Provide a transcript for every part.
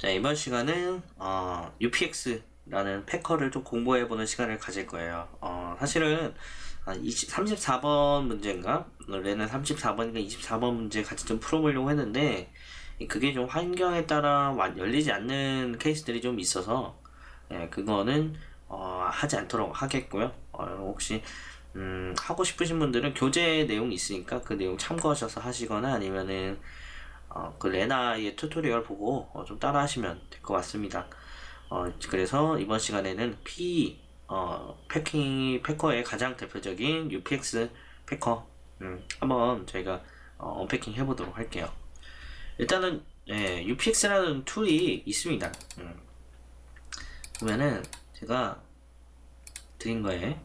자 이번 시간은 어, UPX라는 패커를 좀 공부해보는 시간을 가질 거예요. 어, 사실은 한 20, 34번 문제인가? 원래는 34번인가 24번 문제 같이 좀 풀어보려고 했는데 그게 좀 환경에 따라 완- 열리지 않는 케이스들이 좀 있어서 예, 그거는 어, 하지 않도록 하겠고요. 어, 혹시 음, 하고 싶으신 분들은 교재 내용이 있으니까 그 내용 참고하셔서 하시거나 아니면은 어, 그 레나의 tutorial 보고 어, 좀 따라 하시면 될 것 같습니다. 어, 그래서 이번 시간에는 P 어, packing packer의 가장 대표적인 UPX packer 음, 한번 저희가 어, unpacking 해보도록 할게요. 일단은 예, UPX라는 tool이 있습니다. 음. 보면은 제가 드린 거에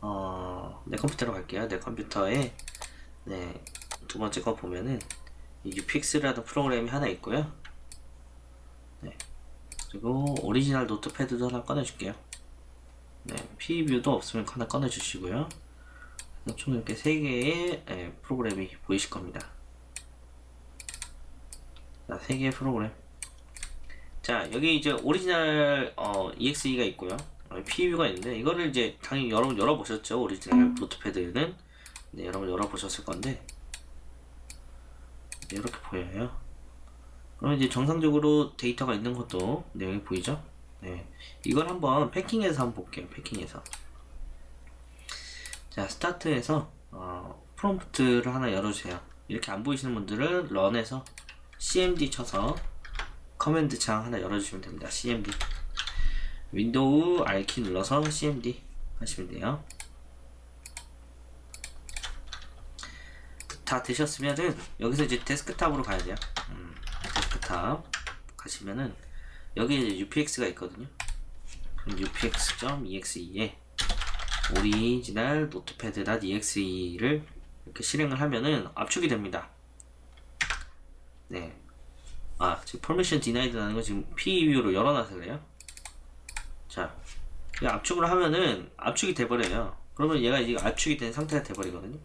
어, 내 컴퓨터로 갈게요. 내 컴퓨터에 네, 두 번째 거 보면은 이 UPX라는 프로그램이 하나 있고요. 네. 그리고 original notepad도 하나 꺼내줄게요. 네, PV도 없으면 하나 꺼내주시고요. 총 이렇게 세 개의 예, 프로그램이 보이실 겁니다. 자, 세 개의 프로그램. 자, 여기 이제 오리지널 어, EXE가 있고요. 어, PV가 있는데 이거를 이제 당연히 여러분 열어보셨죠? original notepad는 네, 여러분 열어보셨을 건데 네, 이렇게 보여요. 그럼 이제 정상적으로 데이터가 있는 것도 내용이 보이죠? 네. 이걸 한번 packing해서 한번 볼게요. packing해서. 자, start에서, 어, prompt를 하나 열어주세요. 이렇게 안 보이시는 분들은 run에서 cmd 쳐서 command 창 하나 열어주시면 됩니다. cmd. Windows R키 눌러서 cmd 하시면 돼요. 다 되셨으면은 여기서 이제 desktop으로 가야 돼요. 음, 데스크탑 가시면은 여기 이제 UPX가 있거든요. UPX.exe에 original notepad.exe를 이렇게 실행을 하면은 압축이 됩니다. 네. 아, 지금 permission denied라는 거 지금 PV로 열어놔서 그래요. 자, 이 압축을 하면은 압축이 돼버려요. 그러면 얘가 이제 압축이 된 상태가 돼버리거든요.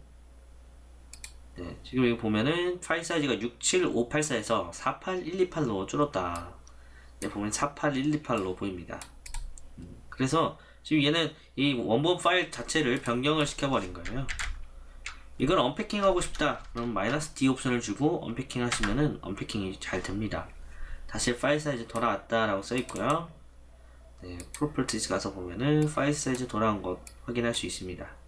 네, 지금 여기 보면은 파일 사이즈가 67584에서 48128로 줄었다. 네, 보면 48128로 보입니다. 음, 그래서 지금 얘는 이 원본 파일 자체를 변경을 시켜버린 거예요. 이걸 언패킹 하고 싶다. 그럼 마이너스 D 옵션을 주고 언패킹 하시면은 언패킹이 잘 됩니다. 다시 파일 사이즈 돌아왔다라고 써 있고요. 네, properties 가서 보면은 파일 사이즈 돌아온 것 확인할 수 있습니다.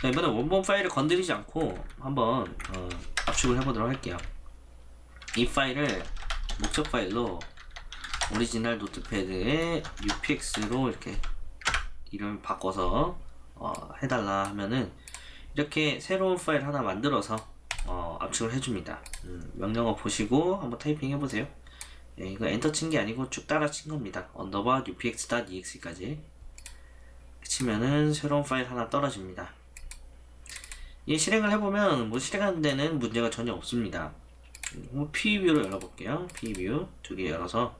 자, 이번에 원본 파일을 건드리지 않고 한번 어, 압축을 해보도록 할게요. 이 파일을 목적 파일로 original notepad에 UPX로 이렇게 이름을 바꿔서 어, 해달라 하면은 이렇게 새로운 파일 하나 만들어서 어, 압축을 해줍니다. 음, 명령어 보시고 한번 타이핑 해보세요. 예, 이거 엔터 친 게 아니고 쭉 따라 친 겁니다. 언더바 upx.exe까지 치면은 새로운 파일 하나 떨어집니다. 이 실행을 해보면 뭐 실행하는 데는 문제가 전혀 없습니다. 음, PV로 열어볼게요. PView 두개 열어서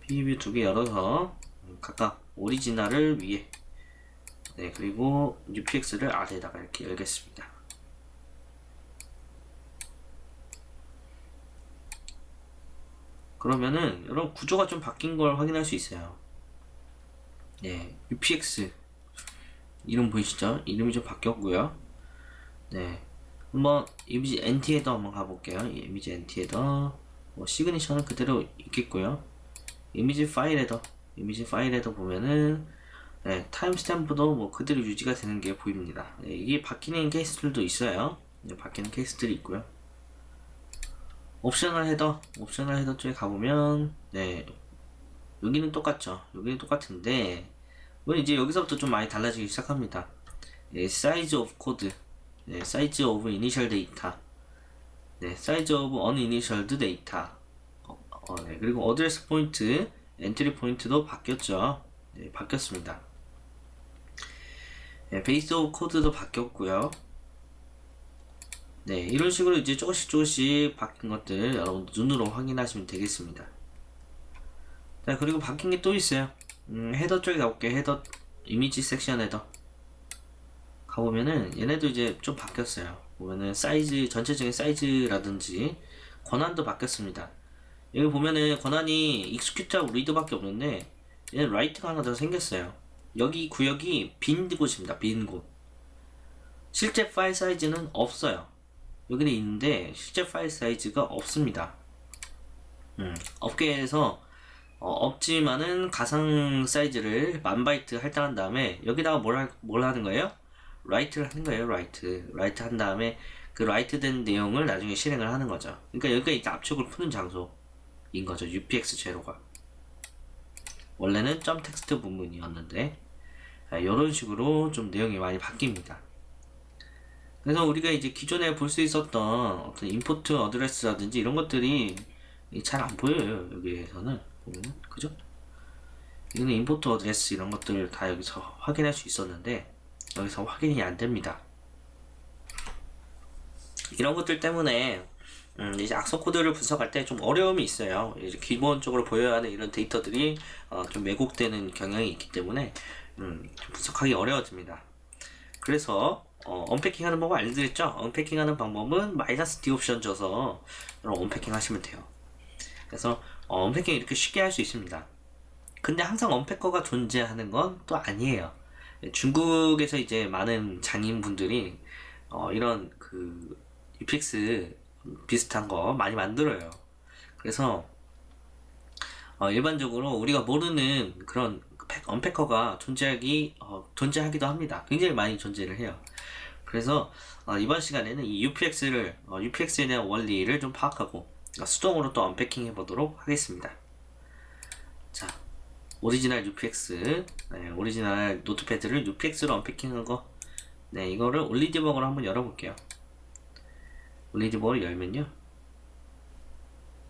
PView 두개 열어서 음, 각각 original을 위에 네 그리고 UPX를 아래에다가 이렇게 열겠습니다. 그러면은 여러분 구조가 좀 바뀐 걸 확인할 수 있어요. 네, UPX 이름 보이시죠? 이름이 좀 바뀌었고요. 네, 한번 이미지 NT 헤더 한번 가볼게요. 이 이미지 NT 헤더 뭐 시그니처는 그대로 있겠고요. image file header image file header 보면은 네, timestamp도 뭐 그대로 유지가 되는 게 보입니다. 네, 이게 바뀌는 케이스들도 있어요. 네, 바뀌는 케이스들이 있고요. optional header, optional header 쪽에 가보면, 네, 여기는 똑같죠. 여기는 똑같은데, 뭐 이제 여기서부터 좀 많이 달라지기 시작합니다. 네, size of code, 네, size of initialized data, 네, uninitialized data, 어, 어, 네, 그리고 point, entry point도 바뀌었죠. 네, 바뀌었습니다. 네, base of code도 바뀌었고요. 네, 이런 식으로 이제 조금씩 조금씩 바뀐 것들 여러분 눈으로 확인하시면 되겠습니다. 자, 그리고 바뀐 게 또 있어요. 음, header 쪽에 가볼게요. header, image section header. 가보면은 얘네도 이제 좀 바뀌었어요. 보면은 사이즈, 전체적인 사이즈라든지 권한도 바뀌었습니다. 여기 보면은 권한이 execute하고 read밖에 없는데 얘는 write가 하나 더 생겼어요. 여기 구역이 빈 곳입니다. 빈 곳. 실제 파일 사이즈는 없어요. 여기는 있는데 실제 파일 사이즈가 없습니다. 음, 업계에서 어, 없지만은 가상 사이즈를 만 바이트 할당한 다음에 여기다가 뭘, 할- 뭘 하는 거예요? write를 하는 거예요. write. write 한 다음에 그 write 된 내용을 나중에 실행을 하는 거죠. 그러니까 여기가 이제 압축을 푸는 장소인 거죠. UPX zero가. 원래는 점 텍스트 부분이었는데 이런 식으로 좀 내용이 많이 바뀝니다. 그래서 우리가 이제 기존에 볼 수 있었던 어떤 import address라든지 이런 것들이 잘 안 보여요 여기에서는 보면은 그죠? 여기는 import address 이런 것들 다 여기서 확인할 수 있었는데 여기서 확인이 안 됩니다. 이런 것들 때문에 음, 이제 악성 코드를 분석할 때 좀 어려움이 있어요. 이제 기본적으로 보여야 하는 이런 데이터들이 어, 좀 왜곡되는 경향이 있기 때문에 음, 좀 분석하기 어려워집니다. 그래서 어, unpacking 하는 방법 알려드렸죠? unpacking 하는 방법은 minus D 옵션 줘서 여러분 unpacking 하시면 돼요. 그래서 어, 언패킹 이렇게 쉽게 할 수 있습니다. 근데 항상 언패커가 존재하는 건 또 아니에요. 중국에서 이제 많은 장인분들이 어, 이런 그 UPX 비슷한 거 많이 만들어요. 그래서 어, 일반적으로 우리가 모르는 그런 팩- 언패커가 존재하기 어, 존재하기도 합니다. 굉장히 많이 존재를 해요. 그래서 어, 이번 시간에는 이 UPX를 어, UPX에 대한 원리를 좀 파악하고 어, 수동으로 또 unpacking 해보도록 하겠습니다. 자, 오리지널 UPX, 네, 오리지널 Notepad를 UPX로 unpacking한 거, 네, 이거를 OllyDebugger로 한번 열어볼게요. OllyDebugger를 열면요,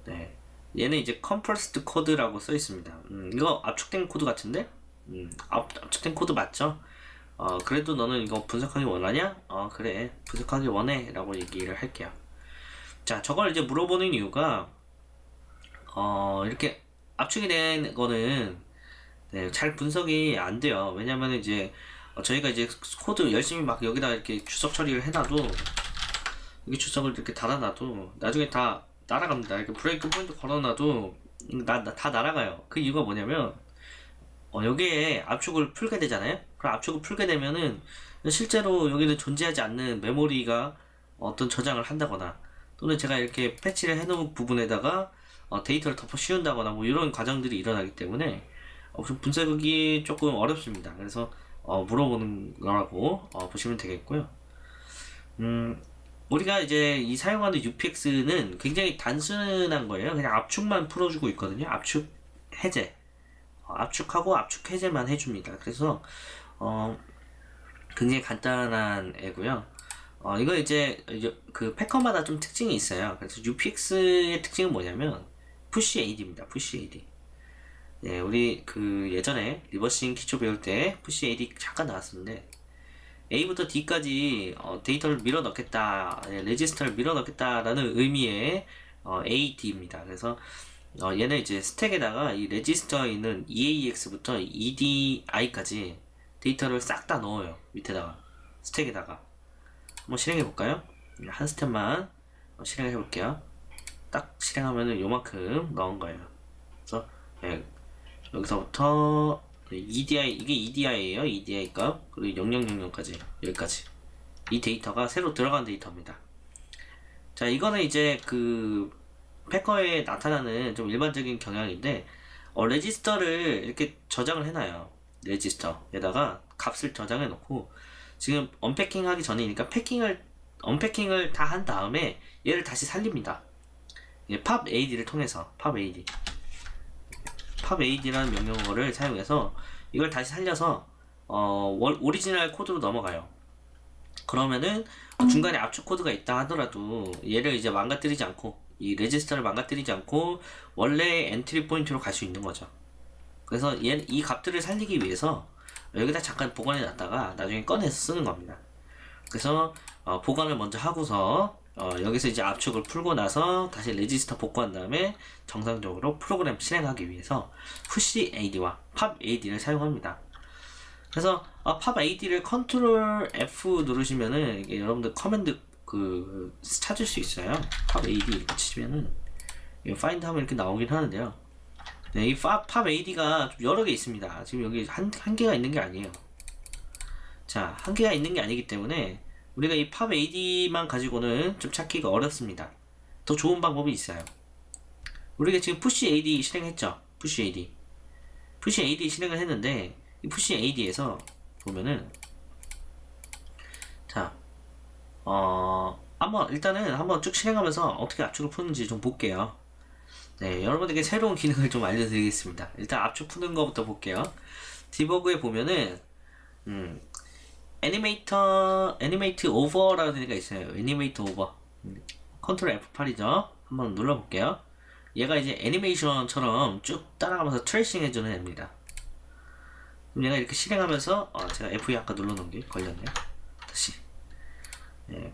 네, 얘는 이제 compressed code라고 써 있습니다. 음, 이거 압축된 코드 같은데? 음, 압, 압축된 코드 맞죠? 어, 그래도 너는 이거 분석하기 원하냐? 어, 그래. 분석하기 원해. 라고 얘기를 할게요. 자, 저걸 이제 물어보는 이유가, 어, 이렇게 압축이 된 거는, 네, 잘 분석이 안 돼요. 왜냐면 이제, 어, 저희가 이제 코드 열심히 막 여기다 이렇게 주석 처리를 해놔도, 여기 주석을 이렇게 달아놔도, 나중에 다 날아갑니다. 이렇게 breakpoint 걸어놔도, 나, 나- 다 날아가요. 그 이유가 뭐냐면, 어, 여기에 압축을 풀게 되잖아요. 그럼 압축을 풀게 되면은 실제로 여기는 존재하지 않는 메모리가 어떤 저장을 한다거나 또는 제가 이렇게 패치를 해놓은 부분에다가 어, 데이터를 덮어 씌운다거나 뭐 이런 과정들이 일어나기 때문에 어, 좀 분석이 조금 어렵습니다. 그래서 어, 물어보는 거라고 어, 보시면 되겠고요. 음, 우리가 이제 이 사용하는 UPX는 굉장히 단순한 거예요. 그냥 압축만 풀어주고 있거든요. 압축 해제. 어, 압축하고 압축 해제만 해줍니다. 그래서 어, 굉장히 간단한 애고요. 어, 이거 이제 그 packer마다 좀 특징이 있어요. 그래서 UPX의 특징은 뭐냐면 push AD입니다. push AD. 예, 우리 그 예전에 reversing 기초 배울 때 push AD 잠깐 나왔었는데 A부터 D까지 어, 데이터를 밀어 넣겠다, 예, 레지스터를 밀어 넣겠다라는 의미의 어, AD입니다. 그래서 어, 얘는 이제 스택에다가 이 레지스터에 있는 EAX부터 EDI까지 데이터를 싹 다 넣어요. 밑에다가 스택에다가 한번 실행해 볼까요? 한 스텝만 어, 실행해 볼게요. 딱 실행하면은 요만큼 넣은 거예요. 그래서 예, 여기서부터 EDI 이게 EDI예요. EDI 값 그리고 0000까지 여기까지 이 데이터가 새로 들어간 데이터입니다. 자 이거는 이제 그 packer에 나타나는 좀 일반적인 경향인데 어, 레지스터를 이렇게 저장을 해놔요. 레지스터에다가 값을 저장해 놓고 지금 unpacking 하기 전이니까 packing을 unpacking을 다 한 다음에 얘를 다시 살립니다. 예, pop AD를 통해서 pop AD pop AD라는 명령어를 사용해서 이걸 다시 살려서 어, 월- 오리지널 코드로 넘어가요. 그러면은 중간에 압축 코드가 있다 하더라도 얘를 이제 망가뜨리지 않고 이 레지스터를 망가뜨리지 않고 원래 entry point로 갈 수 있는 거죠. 그래서 얘, 이 값들을 살리기 위해서 여기다 잠깐 보관해 놨다가 나중에 꺼내서 쓰는 겁니다. 그래서 어, 보관을 먼저 하고서 어, 여기서 이제 압축을 풀고 나서 다시 레지스터 복구한 다음에 정상적으로 프로그램 실행하기 위해서 push AD와 pop AD를 사용합니다. 그래서 어, pop AD를 control F 누르시면은 이게 여러분들 command 그 찾을 수 있어요. pop AD 이렇게 치면은 find 하면 이렇게 나오긴 하는데요. 네, 이 pop, pop AD가 좀 여러 개 있습니다. 지금 여기 한, 한 개가 있는 게 아니에요. 자, 한 개가 있는 게 아니기 때문에 우리가 이 pop AD만 가지고는 좀 찾기가 어렵습니다. 더 좋은 방법이 있어요. 우리가 지금 push AD 실행했죠? push AD. push AD 실행을 했는데 이 push AD에서 보면은 자, 어, 한번 일단은 한번 쭉 실행하면서 어떻게 압축을 푸는지 좀 볼게요. 네, 여러분들에게 새로운 기능을 좀 알려드리겠습니다. 일단 압축 푸는 것부터 볼게요. debug에 보면은 음, 애니메이터 animate over라는 데가 있어요. animate over. 음, control F8이죠. 한번 눌러볼게요. 얘가 이제 애니메이션처럼 쭉 따라가면서 tracing 해주는 애입니다. 그럼 얘가 이렇게 실행하면서 어, 제가 F2 아까 눌러놓은 게 걸렸네요. 다시 네,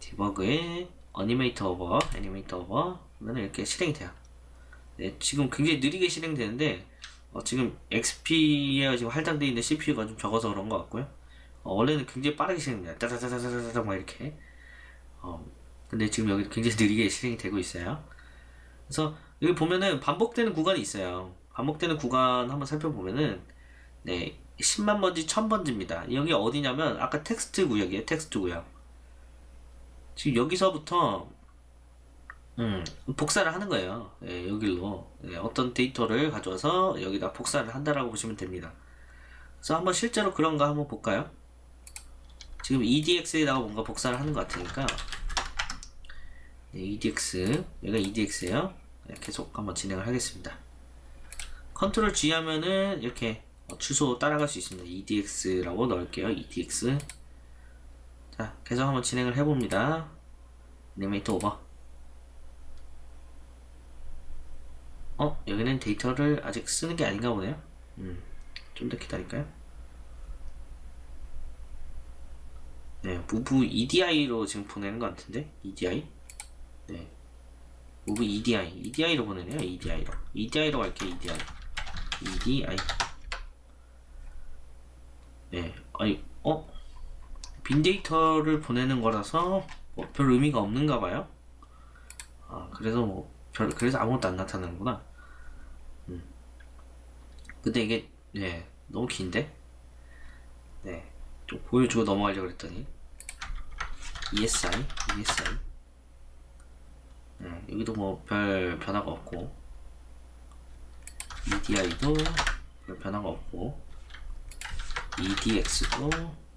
debug에 animate over, animate over 그러면 이렇게 실행이 돼요. 네, 지금 굉장히 느리게 실행되는데 어, 지금 XP에 지금 할당되어 있는 CPU가 좀 적어서 그런 것 같고요. 어, 원래는 굉장히 빠르게 실행돼요. 따다다다다다다 막 이렇게. 어, 근데 지금 여기 굉장히 느리게 실행이 되고 있어요. 그래서 여기 보면은 반복되는 구간이 있어요. 반복되는 구간 한번 살펴보면은 네 10만 번지 1000번지입니다. 여기 어디냐면 아까 텍스트 구역이에요. 텍스트 구역. 지금 여기서부터 음, 복사를 하는 거예요. 예, 여기로 예, 어떤 데이터를 가져와서 여기다 복사를 한다라고 보시면 됩니다. 그래서 한번 실제로 그런가 한번 볼까요? 지금 EDX에다가 뭔가 복사를 하는 것 같으니까 네, EDX 여기가 EDX예요. 네, 계속 한번 진행을 하겠습니다. 컨트롤 G 하면은 이렇게 어, 주소 따라갈 수 있습니다. EDX라고 넣을게요. EDX 자 계속 한번 진행을 해봅니다. 애니메이터 오버 어? 여기는 데이터를 아직 쓰는 게 아닌가 보네요. 음, 좀 더 기다릴까요? 네, 무브 EDI로 지금 보내는 것 같은데? EDI? 네. 무브 EDI. EDI로 보내네요, EDI로. EDI로 갈게요, EDI. EDI. 네, 아니, 어? 빈 데이터를 보내는 거라서 뭐 별 의미가 없는가 봐요. 아, 그래서 뭐, 별, 그래서 아무것도 안 나타나는구나. 음. 근데 이게, 네, 너무 긴데? 네, 좀 보여주고 넘어가려고 그랬더니. ESI, ESI. 네, 여기도 뭐 별 변화가 없고. EDI도 별 변화가 없고. EDX도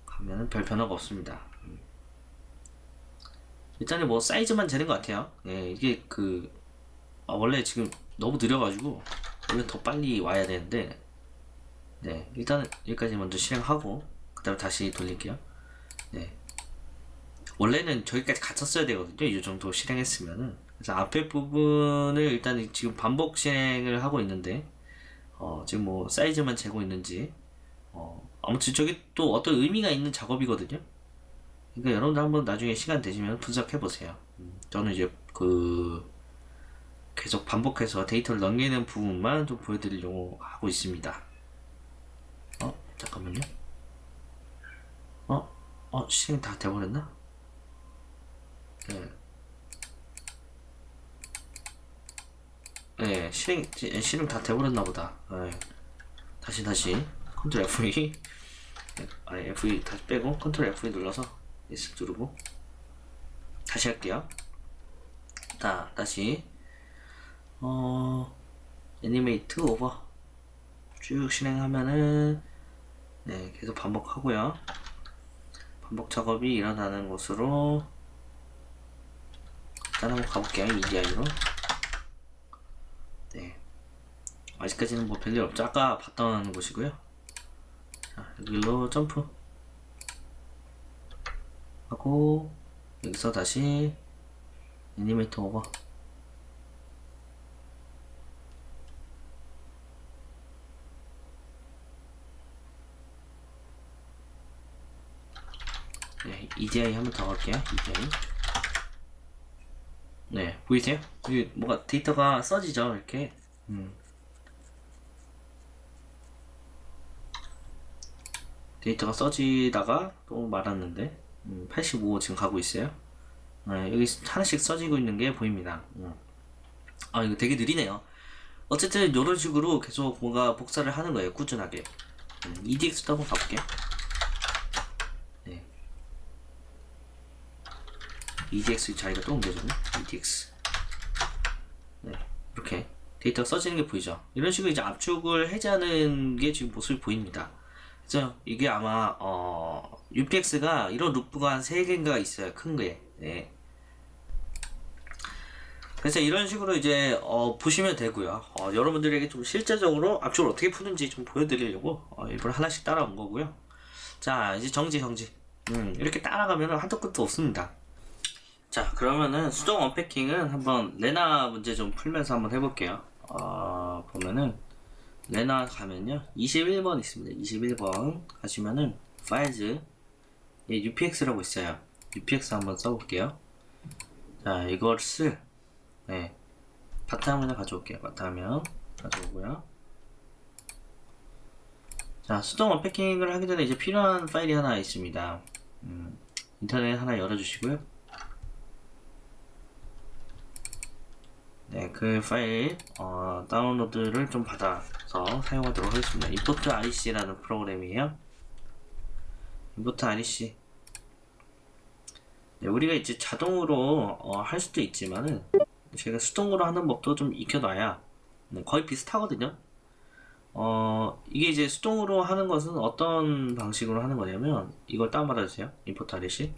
가면은 별 변화가 없습니다. 음. 일단은 뭐 사이즈만 재는 것 같아요. 예, 이게 그 아, 원래 지금 너무 느려가지고 원래 더 빨리 와야 되는데 네 일단은 여기까지 먼저 실행하고 그 다음에 다시 돌릴게요. 네. 원래는 저기까지 갔었어야 되거든요. 이 정도 실행했으면은. 그래서 앞에 부분을 일단 지금 반복 실행을 하고 있는데 어, 지금 뭐 사이즈만 재고 있는지 어, 아무튼 저게 또 어떤 의미가 있는 작업이거든요. 그러니까 여러분들 한번 나중에 시간 되시면 분석해 보세요. 음, 저는 이제 그 계속 반복해서 데이터를 넘기는 부분만 좀 보여드리려고 하고 있습니다. 어? 잠깐만요. 어? 어? 실행 다 돼버렸나? 네. 네, 실행, 실행 다 돼버렸나 보다. 네. 다시, 다시. control F2. 아, F2 다시 빼고, control F2 눌러서, S 누르고. 다시 할게요. 자, 다시. 어, animate over 쭉 실행하면은 네 계속 반복하고요. 반복 작업이 일어나는 곳으로 일단 한번 가볼게요 EDI로. 네. 아직까지는 뭐 별일 없죠. 아까 봤던 곳이고요. 자 여기로 점프. 하고 여기서 다시 애니메이터 오버 네, EDI 한번 더 갈게요. EDI. 네, 보이세요? 여기 뭐가 데이터가 써지죠, 이렇게. 음. 데이터가 써지다가 또 말았는데, 음, 85 지금 가고 있어요. 네, 여기 하나씩 써지고 있는 게 보입니다. 음. 아 이거 되게 느리네요. 어쨌든 이런 식으로 계속 뭔가 복사를 하는 거예요. 꾸준하게. 음, EDX도 한번 가볼게요. EDX 자리가 또 옮겨졌네. EDX. 네, 이렇게 데이터가 써지는 게 보이죠. 이런 식으로 이제 압축을 해제하는 게 지금 모습이 보입니다. 그래서 이게 아마 어, UPX가 이런 루프가 한 3개인가 있어요. 큰 거에. 네. 그래서 이런 식으로 이제 어, 보시면 되고요. 어, 여러분들에게 좀 실제적으로 압축을 어떻게 푸는지 좀 보여드리려고 어, 일부러 하나씩 따라온 거고요. 자 이제 정지 정지. 음, 이렇게 따라가면 한도 끝도 없습니다. 자 그러면은 수동 언패킹은 한번 레나 문제 좀 풀면서 한번 해볼게요. 어, 보면은 레나 가면요 21번 있습니다. 21번 가시면은 파일즈 예, UPX라고 있어요. UPX 한번 써볼게요. 자 이것을 네. 바탕화면을 가져올게요. 바탕화면 가져오고요. 자, 수동 언패킹을 하기 전에 이제 필요한 파일이 하나 있습니다. 음, 인터넷 하나 열어주시고요. 네, 그 파일 어, 다운로드를 좀 받아서 사용하도록 하겠습니다. import rec라는 프로그램이에요. import rec. 네, 우리가 이제 자동으로 어, 할 수도 있지만은 제가 수동으로 하는 법도 좀 익혀놔야 네, 거의 비슷하거든요. 어, 이게 이제 수동으로 하는 것은 어떤 방식으로 하는 거냐면 이걸 다운받아주세요. import rec.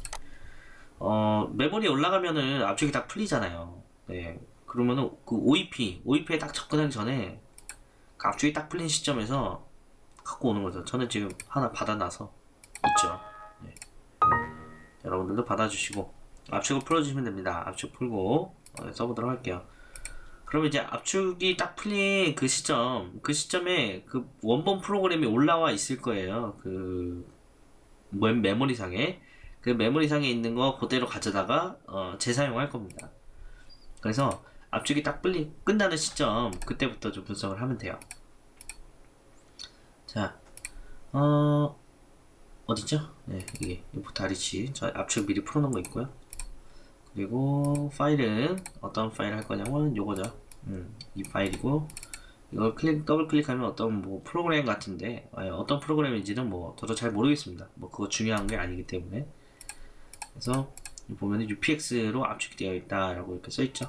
어, 메모리에 올라가면은 압축이 딱 풀리잖아요. 네. 그러면은 그 OEP, OEP에 딱 접근하기 전에 그 압축이 딱 풀린 시점에서 갖고 오는 거죠. 저는 지금 하나 받아놔서 있죠. 네. 여러분들도 받아주시고 압축을 풀어주시면 됩니다. 압축 풀고 어, 써보도록 할게요. 그러면 이제 압축이 딱 풀린 그 시점, 그 시점에 그 원본 프로그램이 올라와 있을 거예요. 그 메모리상에 그 메모리상에 있는 거 그대로 가져다가 어, 재사용할 겁니다. 그래서 압축이 딱 풀리 끝나는 시점 그때부터 좀 분석을 하면 돼요. 자, 어 어디죠? 네, 이게 Import REC 저 압축 미리 풀어놓은 거 있고요. 그리고 파일은 어떤 파일 할 거냐면 요거죠. 음, 이 파일이고 이걸 클릭 더블 클릭하면 어떤 뭐 프로그램 같은데 어떤 프로그램인지는 뭐 저도 잘 모르겠습니다. 뭐 그거 중요한 게 아니기 때문에 그래서 보면 UPX로 압축이 되어 있다라고 이렇게 써 있죠.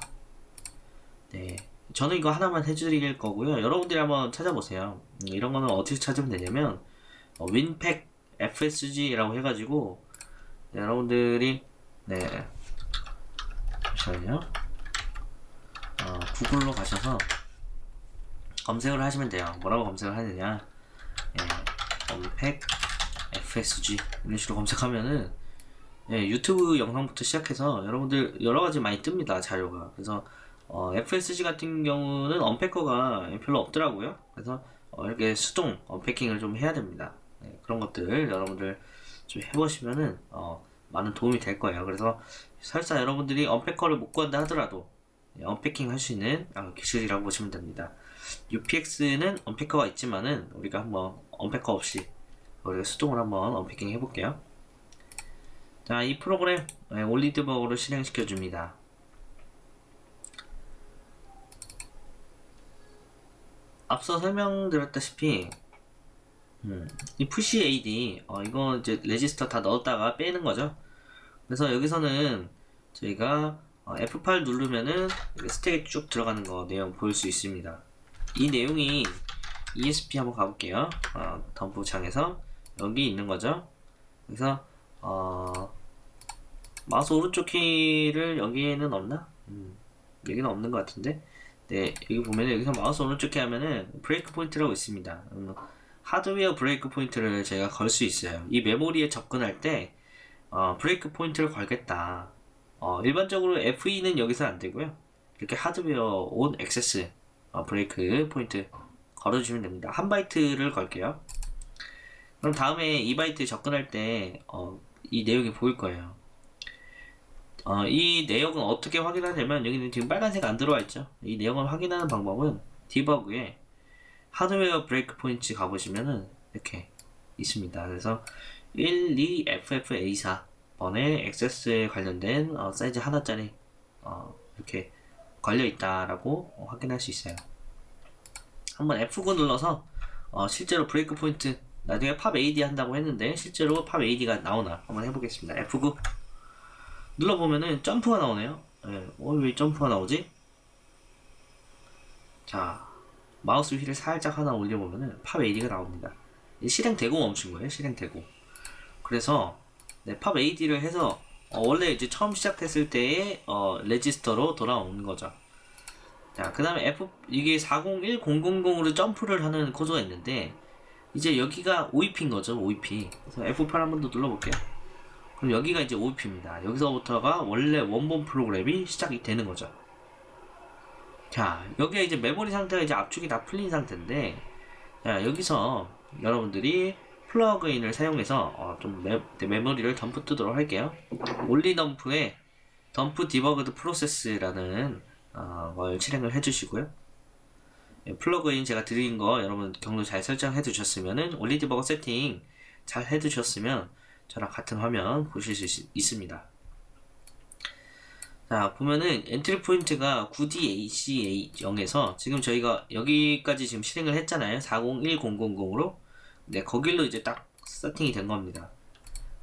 네. 저는 이거 하나만 해드릴 거고요. 여러분들이 한번 찾아보세요. 음, 이런 거는 어떻게 찾으면 되냐면 어, 윈팩 FSG라고 해가지고 네, 여러분들이 네 잠시만요. 어, 구글로 가셔서 검색을 하시면 돼요. 뭐라고 검색을 하느냐? 예, 윈팩 FSG 이런 식으로 검색하면은 예, 유튜브 영상부터 시작해서 여러분들 여러 가지 많이 뜹니다 자료가. 그래서 어, FSG 같은 경우는 언패커가 별로 없더라고요. 그래서 어, 이렇게 수동 unpacking을 좀 해야 됩니다. 네, 그런 것들 여러분들 좀 해보시면은 어, 많은 도움이 될 거예요. 그래서 설사 여러분들이 unpacker를 못 구한다 하더라도 네, unpacking 할 수 있는 아, 기술이라고 보시면 됩니다. UPX는 unpacker가 있지만은 우리가 한번 unpacker 없이 우리가 수동을 한번 unpacking 해볼게요. 자, 이 프로그램 네, OllyDbg로 실행시켜 줍니다. 앞서 설명드렸다시피 음, 이 push AD 어, 이거 이제 레지스터 다 넣었다가 빼는 거죠. 그래서 여기서는 저희가 어, F8 누르면은 스택에 쭉 들어가는 거 내용 보일 수 있습니다. 이 내용이 ESP 한번 가볼게요. 어, 덤프 창에서 여기 있는 거죠. 그래서 어, 마우스 오른쪽 키를 여기에는 없나? 음, 여기는 없는 것 같은데 네, 여기 보면 여기서 마우스 오른쪽에 하면은 breakpoint라고 있습니다. 음, 하드웨어 breakpoint를 제가 걸 수 있어요. 이 메모리에 접근할 때 어, breakpoint를 걸겠다. 어, 일반적으로 F2는 여기서 안 되고요. 이렇게 hardware on access 어, breakpoint 걸어주시면 됩니다. 한 바이트를 걸게요. 그럼 다음에 이 바이트 접근할 때, 어, 이 내용이 보일 거예요. 어, 이 내역은 어떻게 확인하냐면 여기는 지금 빨간색 안 들어와 있죠 이 내용을 확인하는 방법은 debug에 하드웨어 breakpoint 가보시면은 이렇게 있습니다 그래서 12FFA4 34번에 액세스에 관련된 어, 사이즈 하나짜리 어, 이렇게 걸려 있다라고 확인할 수 있어요. 한번 F9 눌러서 어, 실제로 breakpoint 나중에 POPAD 한다고 했는데 실제로 POPAD가 나오나 한번 해보겠습니다. F9 눌러보면은 점프가 나오네요. 예, 어, 왜 점프가 나오지? 자, 마우스 휠을 살짝 하나 올려보면은 POPAD가 나옵니다. 이 실행되고 멈춘 거예요. 실행되고. 그래서 네, POPAD를 해서 어, 원래 이제 처음 시작했을 때의 어, 레지스터로 돌아오는 거죠. 자, 그 다음에 F, 이게 401000으로 점프를 하는 코드가 있는데, 이제 여기가 OEP인 거죠, OEP. 그래서 F8 한 번 더 눌러볼게요. 그럼 여기가 이제 OEP입니다. 여기서부터가 원래 원본 프로그램이 시작이 되는 거죠. 자, 여기에 이제 메모리 상태가 이제 압축이 다 풀린 상태인데, 자, 여기서 여러분들이 plugin을 사용해서 어, 좀 메, 메모리를 덤프 뜨도록 할게요. OllyDump에 dump debugged process라는 어, 걸 실행을 해주시고요. 예, plugin 제가 드린 거 여러분 경로 잘 설정해 두셨으면은 Olly debugger 세팅 잘 해 두셨으면 저랑 같은 화면 보실 수 있, 있습니다. 자 보면은 entry point가 9DACA0에서 지금 저희가 여기까지 지금 실행을 했잖아요. 401000으로. 네 거길로 이제 딱 세팅이 된 겁니다.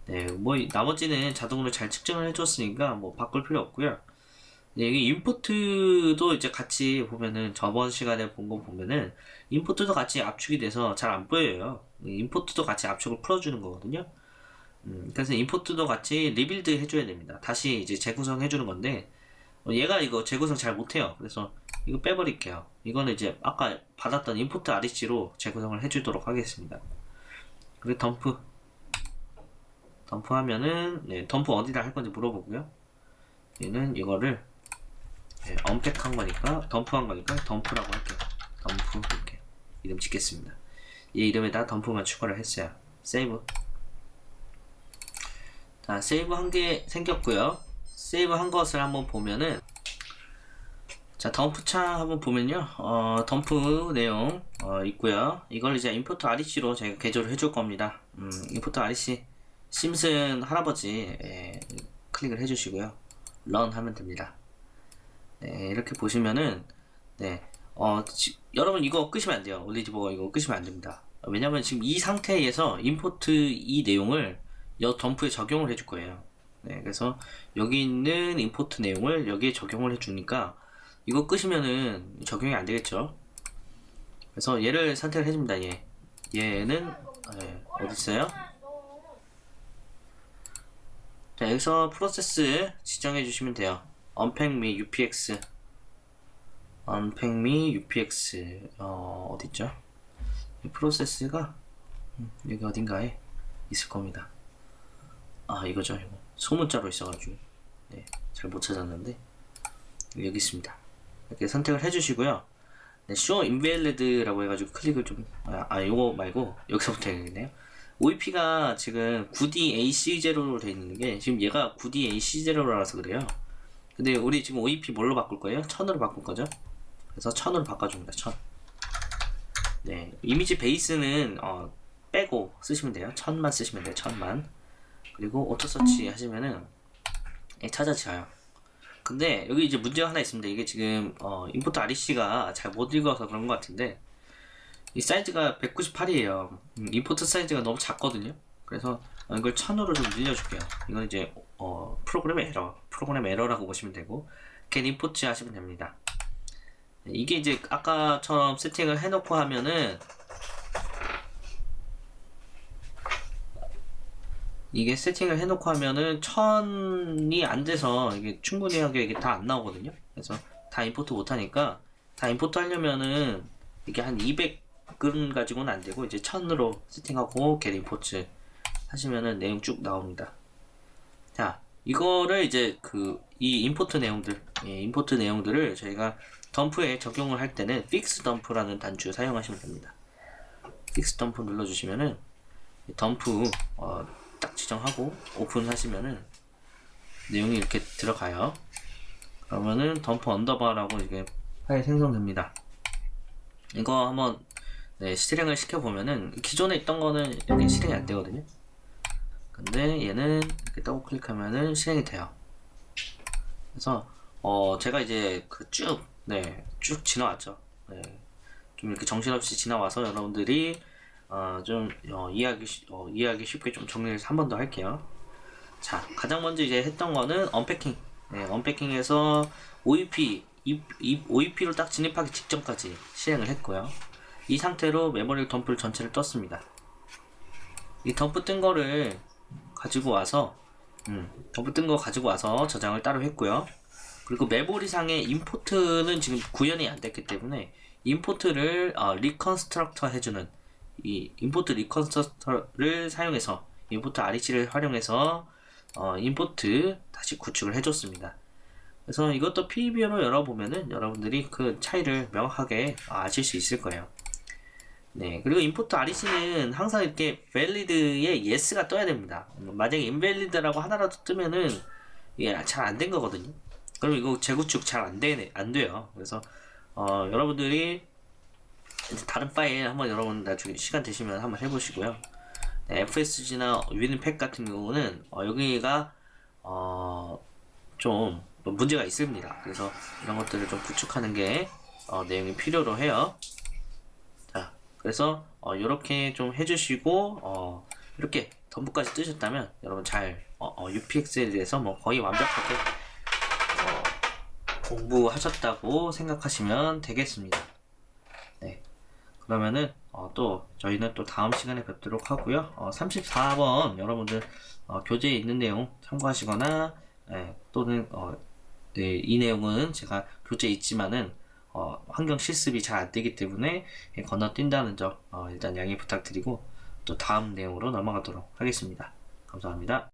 네뭐 나머지는 자동으로 잘 측정을 해줬으니까 뭐 바꿀 필요 없고요. 네, 여기 인포트도 이제 같이 보면은 저번 시간에 본 거 보면은 import도 같이 압축이 돼서 잘 안 보여요. import도 같이 압축을 풀어주는 거거든요 음, 그래서 import도 같이 rebuild 해줘야 됩니다. 다시 이제 재구성 해주는 건데 어, 얘가 이거 재구성 잘 못해요. 그래서 이거 빼버릴게요. 이거는 이제 아까 받았던 Import REC로 재구성을 해주도록 하겠습니다. 그리고 덤프 덤프 하면은 네, 덤프 어디다 할 건지 물어보고요. 얘는 이거를 네, unpack한 거니까 덤프한 거니까 덤프라고 할게요. 덤프 이렇게 이름 짓겠습니다. 이 이름에다 덤프만 추가를 했어요. save 자, save 한 개 생겼고요. save 한 것을 한번 보면은 자, 덤프 창 한번 보면요. 어, 덤프 내용 어, 있고요. 이걸 이제 Import REC로 제가 개조를 해줄 겁니다. 음, Import REC 심슨 할아버지 예, 클릭을 해주시고요. 런 하면 됩니다. 네, 이렇게 보시면은 네, 어, 지, 여러분 이거 끄시면 안 돼요. 올리지버거 이거 끄시면 안 됩니다. 왜냐면 지금 이 상태에서 임포트 이 내용을 여 덤프에 적용을 해줄 거예요. 네, 그래서 여기 있는 임포트 내용을 여기에 적용을 해주니까 이거 끄시면은 적용이 안 되겠죠. 그래서 얘를 선택을 해줍니다. 얘 얘는 네, 어디 있어요? 자 여기서 프로세스 지정해 주시면 돼요. unpack 미 UPX unpack 미 UPX 어? 이 프로세스가 음, 여기 어딘가에 있을 겁니다. 아 이거죠. 이거. 소문자로 있어가지고. 네, 잘 못 찾았는데. 여기 있습니다. 이렇게 선택을 해주시고요. 네, show invalid라고 해가지고 클릭을 좀 아, 아 이거 말고 여기서부터 해야겠네요. OEP가 지금 9DAC0로 되어 있는 게 지금 얘가 9DAC0라서 그래요. 근데 우리 지금 OEP 뭘로 바꿀 거예요? 1000으로 바꿀 거죠? 그래서 1000으로 바꿔줍니다. 1000 네, image base는 어, 빼고 쓰시면 돼요. 1000만 쓰시면 돼요. 1000만 그리고 auto search 하시면은 찾아져요. 근데 여기 이제 문제가 하나 있습니다. 이게 지금 어, Import REC가 잘 못 읽어서 그런 것 같은데 이 사이즈가 198이에요. 음, import 사이즈가 너무 작거든요. 그래서 이걸 1000으로 좀 늘려줄게요. 이건 이제 어, 프로그램 에러, 프로그램 에러라고 보시면 되고 get import 하시면 됩니다. 이게 이제 아까처럼 세팅을 해놓고 하면은 이게 세팅을 해놓고 하면은 천이 안 돼서 이게 충분히 하게 이게 다 안 나오거든요. 그래서 다 import 못하니까 다 import 하려면은 이게 한 200근 가지고는 안 되고 이제 천으로 세팅하고 get import 하시면은 내용 쭉 나옵니다. 자, 이거를 이제 그 이 import 내용들, 예, import 내용들을 저희가 덤프에 적용을 할 때는 fix dump라는 단추 사용하시면 됩니다. fix dump 눌러주시면은 덤프 어, 딱 지정하고 오픈 하시면은 내용이 이렇게 들어가요. 그러면은 덤프 언더바라고 이게 파일 생성됩니다. 이거 한번 네, 실행을 시켜보면은 기존에 있던 거는 여기 실행이 안 되거든요. 근데 얘는 이렇게 더블 클릭하면은 실행이 돼요. 그래서 어 제가 이제 그 쭉네쭉 지나왔죠. 네. 좀 이렇게 정신없이 지나와서 여러분들이 어, 좀 어, 이해하기 쉬- 어, 이해하기 쉽게 좀 정리를 한번 더 할게요. 자, 가장 먼저 이제 했던 거는 언패킹. 네, 언패킹에서 OEP, OEP로 딱 진입하기 직전까지 실행을 했고요. 이 상태로 메모리 덤프를 전체를 떴습니다. 이 덤프 뜬 거를 가지고 와서, 음, 덤프 뜬 거 가지고 와서 저장을 따로 했고요. 그리고 메모리상의 import는 지금 구현이 안 됐기 때문에 import를 어, reconstructor 해주는 이 import reconstructor를 사용해서 import REC를 활용해서 어, import 다시 구축을 해줬습니다. 그래서 이것도 PB로 열어보면은 여러분들이 그 차이를 명확하게 아실 수 있을 거예요. 네, 그리고 import REC는 항상 이렇게 valid에 yes가 떠야 됩니다. 음, 만약에 invalid라고 하나라도 뜨면은 이게 잘 안 된 거거든요. 그럼 이거 재구축 잘 안 되네, 안 돼요. 그래서 어, 여러분들이 다른 파일 한번 여러분 나중에 시간 되시면 한번 해보시고요. 네, FSG나 위는팩 같은 경우는 어, 여기가 어, 좀 문제가 있습니다. 그래서 이런 것들을 좀 구축하는 게 어, 내용이 필요로 해요. 자, 그래서 어, 이렇게 좀 해주시고 어, 이렇게 덤프까지 뜨셨다면 여러분 잘 어, 어, UPX에 대해서 뭐 거의 완벽하게 어, 공부하셨다고 생각하시면 되겠습니다. 네. 그러면은 어, 또 저희는 또 다음 시간에 뵙도록 하고요. 어, 34번 여러분들 어, 교재에 있는 내용 참고하시거나 예, 또는 어, 네, 이 내용은 제가 교재에 있지만은 어, 환경 실습이 잘 안 되기 때문에 예, 건너뛴다는 점 어, 일단 양해 부탁드리고 또 다음 내용으로 넘어가도록 하겠습니다. 감사합니다.